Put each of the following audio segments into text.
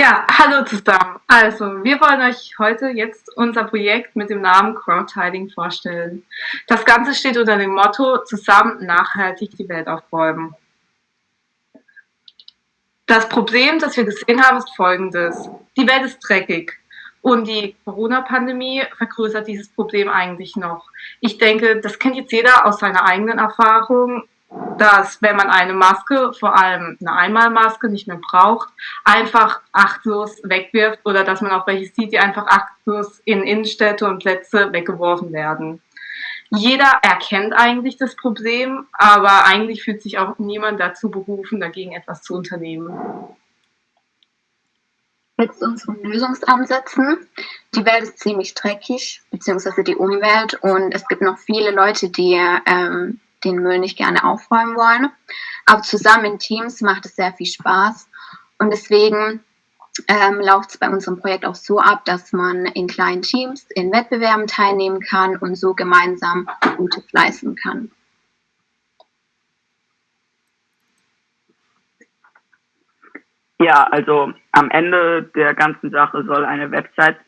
Ja, hallo zusammen. Also, wir wollen euch heute jetzt unser Projekt mit dem Namen Crowdtiding vorstellen. Das Ganze steht unter dem Motto Zusammen nachhaltig die Welt aufräumen. Das Problem, das wir gesehen haben, ist folgendes. Die Welt ist dreckig. Und die Corona-Pandemie vergrößert dieses Problem eigentlich noch. Ich denke, das kennt jetzt jeder aus seiner eigenen Erfahrung dass wenn man eine Maske, vor allem eine Einmalmaske, nicht mehr braucht, einfach achtlos wegwirft oder dass man auch welche sieht, die einfach achtlos in Innenstädte und Plätze weggeworfen werden. Jeder erkennt eigentlich das Problem, aber eigentlich fühlt sich auch niemand dazu berufen, dagegen etwas zu unternehmen. Jetzt unseren Lösungsansätzen. Die Welt ist ziemlich dreckig, beziehungsweise die Umwelt, und es gibt noch viele Leute, die ähm, den Müll nicht gerne aufräumen wollen. Aber zusammen in Teams macht es sehr viel Spaß. Und deswegen ähm, läuft es bei unserem Projekt auch so ab, dass man in kleinen Teams in Wettbewerben teilnehmen kann und so gemeinsam Gutes leisten kann. Ja, also am Ende der ganzen Sache soll eine Website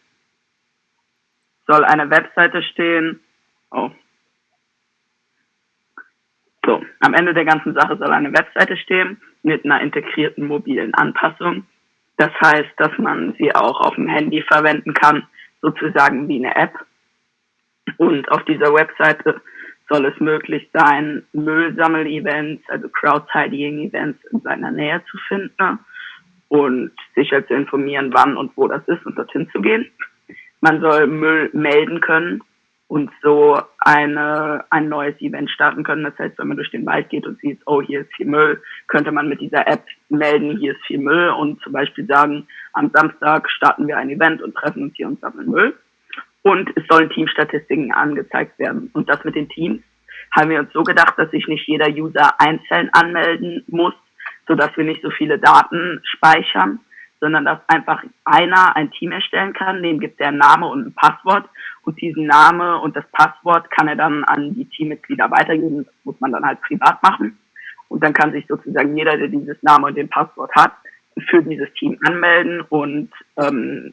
soll eine Webseite stehen. Oh, so, am Ende der ganzen Sache soll eine Webseite stehen mit einer integrierten mobilen Anpassung. Das heißt, dass man sie auch auf dem Handy verwenden kann, sozusagen wie eine App. Und auf dieser Webseite soll es möglich sein, Müllsammel-Events, also Crowdtidying-Events in seiner Nähe zu finden und sicher zu informieren, wann und wo das ist und dorthin zu gehen. Man soll Müll melden können, und so eine, ein neues Event starten können. Das heißt, wenn man durch den Wald geht und sieht, oh, hier ist viel Müll, könnte man mit dieser App melden, hier ist viel Müll und zum Beispiel sagen, am Samstag starten wir ein Event und treffen uns hier und sammeln Müll. Und es sollen Teamstatistiken angezeigt werden. Und das mit den Teams haben wir uns so gedacht, dass sich nicht jeder User einzeln anmelden muss, sodass wir nicht so viele Daten speichern, sondern dass einfach einer ein Team erstellen kann, dem gibt er einen Name und ein Passwort und diesen Name und das Passwort kann er dann an die Teammitglieder weitergeben. Das muss man dann halt privat machen. Und dann kann sich sozusagen jeder, der dieses Name und den Passwort hat, für dieses Team anmelden und ähm,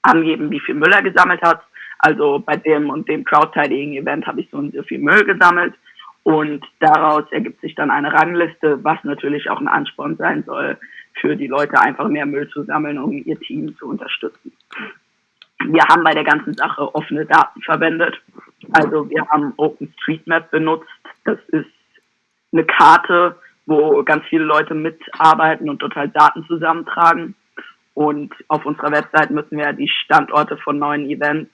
angeben, wie viel Müll er gesammelt hat. Also bei dem und dem Crowdtidying-Event habe ich so und so viel Müll gesammelt. Und daraus ergibt sich dann eine Rangliste, was natürlich auch ein Ansporn sein soll, für die Leute einfach mehr Müll zu sammeln, um ihr Team zu unterstützen. Wir haben bei der ganzen Sache offene Daten verwendet. Also wir haben OpenStreetMap benutzt. Das ist eine Karte, wo ganz viele Leute mitarbeiten und dort halt Daten zusammentragen. Und auf unserer Website müssen wir die Standorte von neuen Events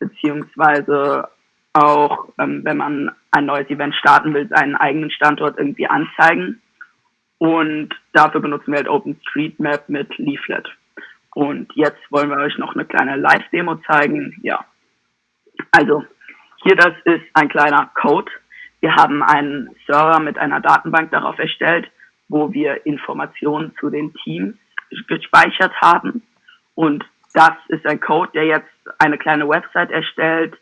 beziehungsweise auch, ähm, wenn man ein neues Event starten will, seinen eigenen Standort irgendwie anzeigen. Und dafür benutzen wir halt OpenStreetMap mit Leaflet. Und jetzt wollen wir euch noch eine kleine Live-Demo zeigen. Ja, also hier das ist ein kleiner Code. Wir haben einen Server mit einer Datenbank darauf erstellt, wo wir Informationen zu den Teams gespeichert haben. Und das ist ein Code, der jetzt eine kleine Website erstellt,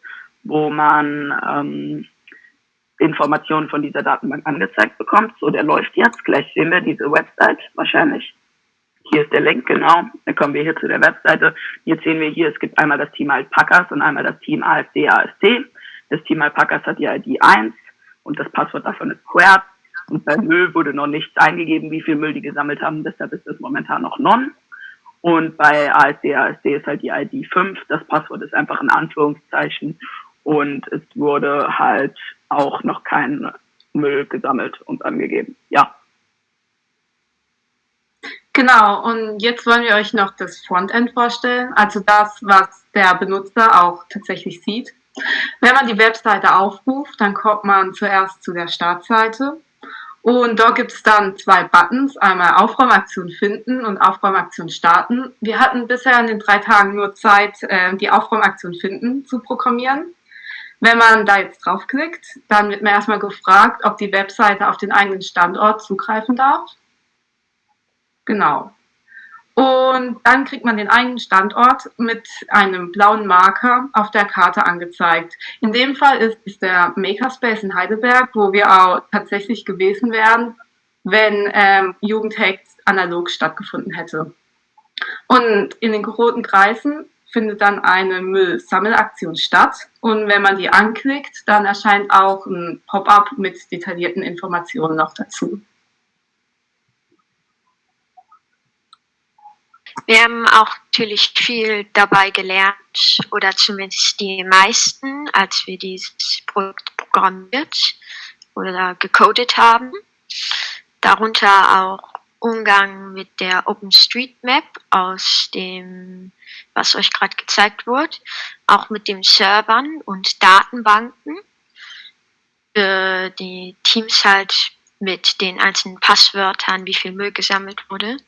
wo man ähm, Informationen von dieser Datenbank angezeigt bekommt. So, der läuft jetzt. Gleich sehen wir diese Website wahrscheinlich. Hier ist der Link, genau. Dann kommen wir hier zu der Webseite. Jetzt sehen wir hier, es gibt einmal das Team Alpacas und einmal das Team ASD AST. Das Team Alpacas hat die ID 1 und das Passwort davon ist Quert. Und bei Müll wurde noch nichts eingegeben, wie viel Müll die gesammelt haben. Deshalb ist das momentan noch non. Und bei ASD ASD ist halt die ID 5. Das Passwort ist einfach ein Anführungszeichen. Und es wurde halt auch noch kein Müll gesammelt und angegeben. Ja. Genau, und jetzt wollen wir euch noch das Frontend vorstellen, also das, was der Benutzer auch tatsächlich sieht. Wenn man die Webseite aufruft, dann kommt man zuerst zu der Startseite und dort gibt es dann zwei Buttons, einmal Aufräumaktion finden und Aufräumaktion starten. Wir hatten bisher in den drei Tagen nur Zeit, äh, die Aufräumaktion finden zu programmieren. Wenn man da jetzt draufklickt, dann wird man erstmal gefragt, ob die Webseite auf den eigenen Standort zugreifen darf. Genau. Und dann kriegt man den eigenen Standort mit einem blauen Marker auf der Karte angezeigt. In dem Fall ist es der Makerspace in Heidelberg, wo wir auch tatsächlich gewesen wären, wenn ähm, Jugendhacks analog stattgefunden hätte. Und in den roten Kreisen findet dann eine Müllsammelaktion statt. Und wenn man die anklickt, dann erscheint auch ein Pop-up mit detaillierten Informationen noch dazu. Wir haben auch natürlich viel dabei gelernt, oder zumindest die meisten, als wir dieses Projekt programmiert oder gecodet haben. Darunter auch Umgang mit der OpenStreetMap aus dem, was euch gerade gezeigt wurde, auch mit den Servern und Datenbanken. Für die Teams halt mit den einzelnen Passwörtern, wie viel Müll gesammelt wurde.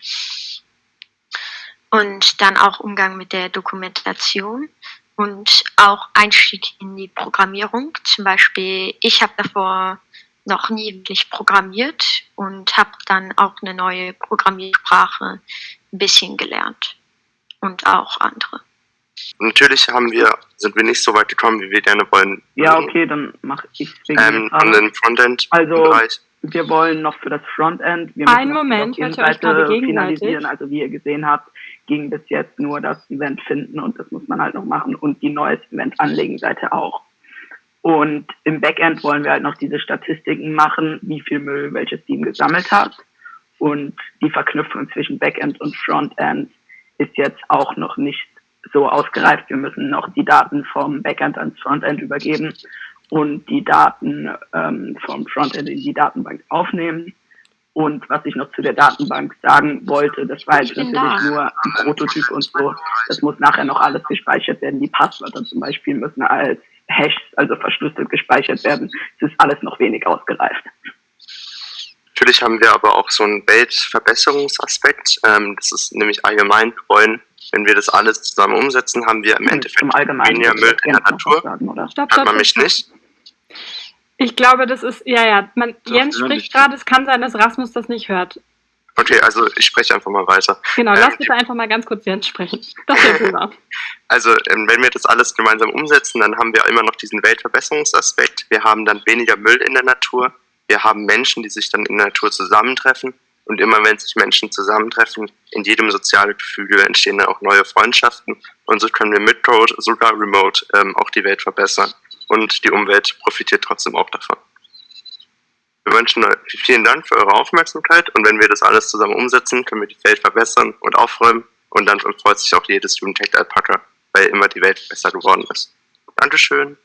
Und dann auch Umgang mit der Dokumentation und auch Einstieg in die Programmierung. Zum Beispiel, ich habe davor noch nie wirklich programmiert und habe dann auch eine neue Programmiersprache ein bisschen gelernt und auch andere. Natürlich haben wir, sind wir nicht so weit gekommen, wie wir gerne wollen. Ja, okay, dann mache ich es ähm, an den Frontend. Also wir wollen noch für das Frontend. Wir Einen Moment, hört ihr euch gerade finalisieren. Also wie ihr gesehen habt, ging bis jetzt nur das Event finden und das muss man halt noch machen und die neues Event anlegen Seite auch. Und im Backend wollen wir halt noch diese Statistiken machen, wie viel Müll welches Team gesammelt hat. Und die Verknüpfung zwischen Backend und Frontend ist jetzt auch noch nicht so ausgereift. Wir müssen noch die Daten vom Backend ans Frontend übergeben und die Daten ähm, vom Frontend in die Datenbank aufnehmen. Und was ich noch zu der Datenbank sagen wollte, das war jetzt natürlich da. nur ein Prototyp und so. Das muss nachher noch alles gespeichert werden. Die Passwörter zum Beispiel müssen als Hash, also verschlüsselt gespeichert werden. Es ist alles noch wenig ausgereift. Natürlich haben wir aber auch so einen Weltverbesserungsaspekt. Ähm, das ist nämlich allgemein, wollen, wenn wir das alles zusammen umsetzen, haben wir im hm, Endeffekt weniger Müll in der Natur. Sagen, oder? Stopp, stopp, Hat man mich nicht? Ich glaube, das ist, ja, ja, man, Jens spricht gerade, es kann sein, dass Rasmus das nicht hört. Okay, also ich spreche einfach mal weiter. Genau, lass ähm, bitte einfach mal ganz kurz Jens sprechen. Das wäre super. Also, ähm, wenn wir das alles gemeinsam umsetzen, dann haben wir immer noch diesen Weltverbesserungsaspekt. Wir haben dann weniger Müll in der Natur. Wir haben Menschen, die sich dann in der Natur zusammentreffen. Und immer wenn sich Menschen zusammentreffen, in jedem sozialen Gefüge entstehen dann auch neue Freundschaften. Und so können wir mit Code, sogar remote, ähm, auch die Welt verbessern. Und die Umwelt profitiert trotzdem auch davon. Wir wünschen euch vielen Dank für eure Aufmerksamkeit und wenn wir das alles zusammen umsetzen, können wir die Welt verbessern und aufräumen und dann freut sich auch jedes Jugendtech Alpaka, weil immer die Welt besser geworden ist. Dankeschön.